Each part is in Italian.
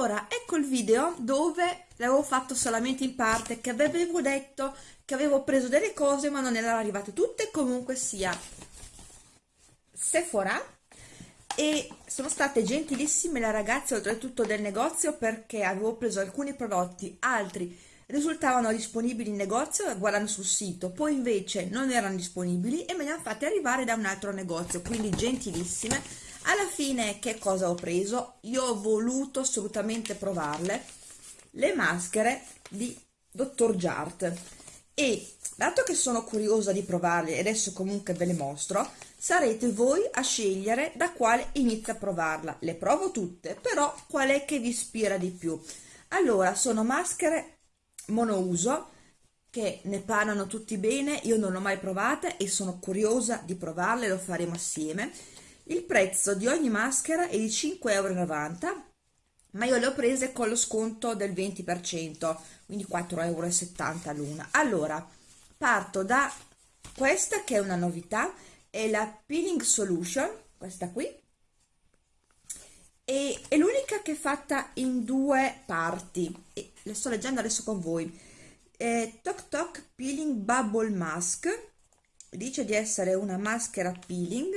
allora ecco il video dove l'avevo fatto solamente in parte che avevo detto che avevo preso delle cose ma non erano arrivate tutte comunque sia Sephora. E sono state gentilissime le ragazze oltretutto del negozio perché avevo preso alcuni prodotti altri risultavano disponibili in negozio guardando sul sito poi invece non erano disponibili e me li hanno fatti arrivare da un altro negozio quindi gentilissime alla fine che cosa ho preso? Io ho voluto assolutamente provarle le maschere di dottor Jart. E dato che sono curiosa di provarle e adesso comunque ve le mostro sarete voi a scegliere da quale inizio a provarla. Le provo tutte però qual è che vi ispira di più? Allora sono maschere monouso che ne parlano tutti bene io non l'ho mai provate e sono curiosa di provarle lo faremo assieme il prezzo di ogni maschera è di 5,90 euro ma io le ho prese con lo sconto del 20% quindi 4,70 euro l'una allora parto da questa che è una novità è la peeling solution questa qui e è l'unica che è fatta in due parti. E le sto leggendo adesso con voi. È Tok Tok Peeling Bubble Mask dice di essere una maschera peeling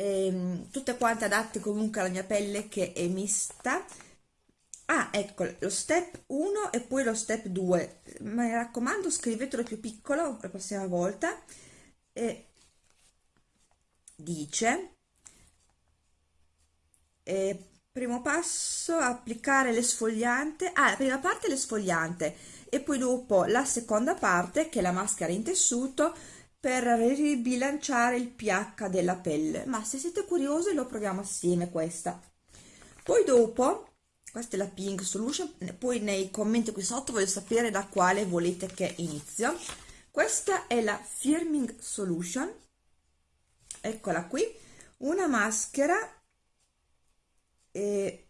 ehm, tutte quante adatte comunque alla mia pelle che è mista. Ah ecco lo step 1 e poi lo step 2 mi raccomando scrivetelo più piccolo la prossima volta. E dice eh, primo passo applicare l'esfoliante. Ah la prima parte l'esfoliante e poi dopo la seconda parte che è la maschera in tessuto per ribilanciare il pH della pelle. Ma se siete curiosi lo proviamo assieme questa. Poi dopo questa è la pink solution poi nei commenti qui sotto voglio sapere da quale volete che inizio. Questa è la firming solution. Eccola qui. Una maschera e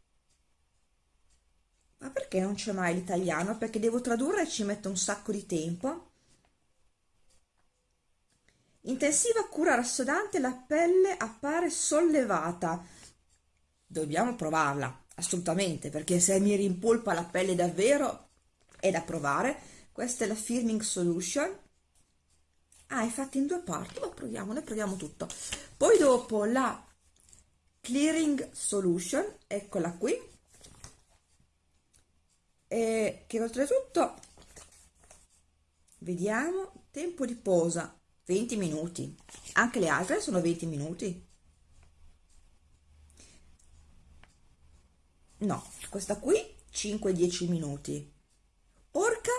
ma perché non c'è mai l'italiano? Perché devo tradurre e ci metto un sacco di tempo intensiva cura rassodante la pelle appare sollevata. Dobbiamo provarla assolutamente perché se mi rimpolpa la pelle davvero è da provare. Questa è la firming solution. Ah è fatta in due parti. Ma proviamo ne proviamo tutto. Poi dopo la clearing solution eccola qui. E che oltretutto vediamo tempo di posa 20 minuti. Anche le altre sono 20 minuti. No questa qui 5-10 minuti. Porca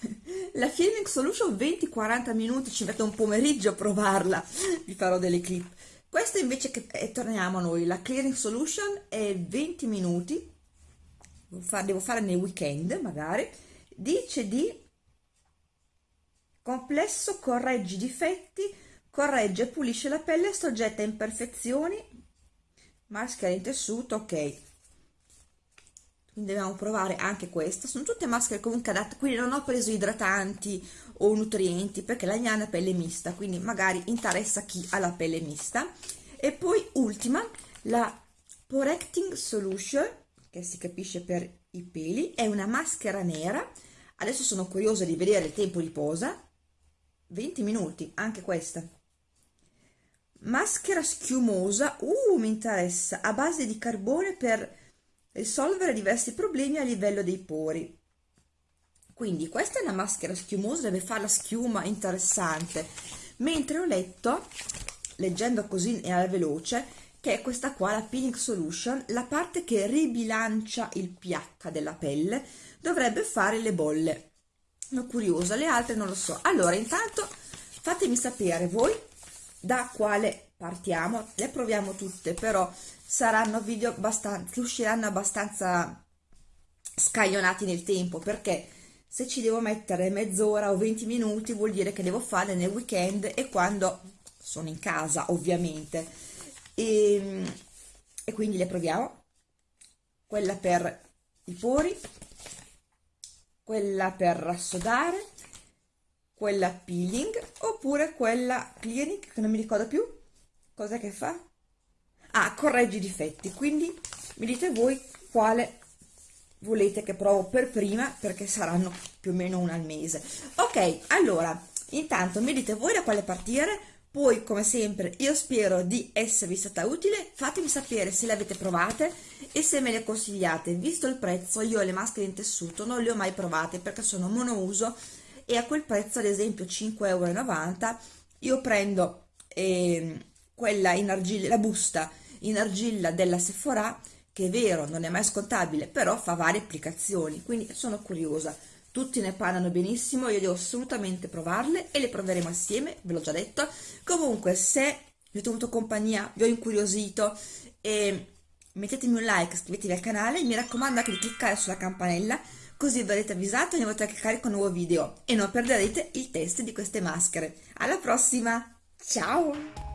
la Filming Solution 20-40 minuti ci metto un pomeriggio a provarla. Vi farò delle clip. Questa invece che eh, torniamo a noi. La Clearing Solution è 20 minuti. Devo fare nei weekend magari. Dice di complesso corregge difetti corregge e pulisce la pelle soggetta a imperfezioni maschera in tessuto ok. Quindi dobbiamo provare anche questa sono tutte maschere comunque adatte quindi non ho preso idratanti o nutrienti perché la mia è pelle mista quindi magari interessa chi ha la pelle mista. E poi ultima la Correcting Solution che si capisce per i peli è una maschera nera. Adesso sono curiosa di vedere il tempo di posa 20 minuti, anche questa. Maschera schiumosa, uh, mi interessa, a base di carbone per risolvere diversi problemi a livello dei pori. Quindi questa è una maschera schiumosa, deve fare la schiuma interessante. Mentre ho letto, leggendo così alla veloce, che è questa qua, la Peeling Solution, la parte che ribilancia il pH della pelle, dovrebbe fare le bolle sono curiosa le altre non lo so. Allora intanto fatemi sapere voi da quale partiamo. Le proviamo tutte però saranno video abbastanza usciranno abbastanza scaglionati nel tempo perché se ci devo mettere mezz'ora o 20 minuti vuol dire che devo fare nel weekend e quando sono in casa ovviamente. E, e quindi le proviamo. Quella per i pori quella per rassodare, quella peeling oppure quella clinic che non mi ricordo più. Cosa che fa? Ah corregge i difetti. Quindi mi dite voi quale volete che provo per prima perché saranno più o meno una al mese. Ok allora intanto mi dite voi da quale partire poi come sempre io spero di esservi stata utile. Fatemi sapere se le avete provate e se me le consigliate. Visto il prezzo io le maschere in tessuto non le ho mai provate perché sono monouso e a quel prezzo ad esempio 5,90 euro io prendo eh, quella in argilla la busta in argilla della Sephora che è vero non è mai scontabile però fa varie applicazioni quindi sono curiosa tutti ne parlano benissimo, io devo assolutamente provarle e le proveremo assieme, ve l'ho già detto. Comunque, se vi ho tenuto compagnia, vi ho incuriosito, e mettetemi un like, iscrivetevi al canale, mi raccomando anche di cliccare sulla campanella, così verrete avvisati ogni volta che carico un nuovo video e non perderete il test di queste maschere. Alla prossima, ciao!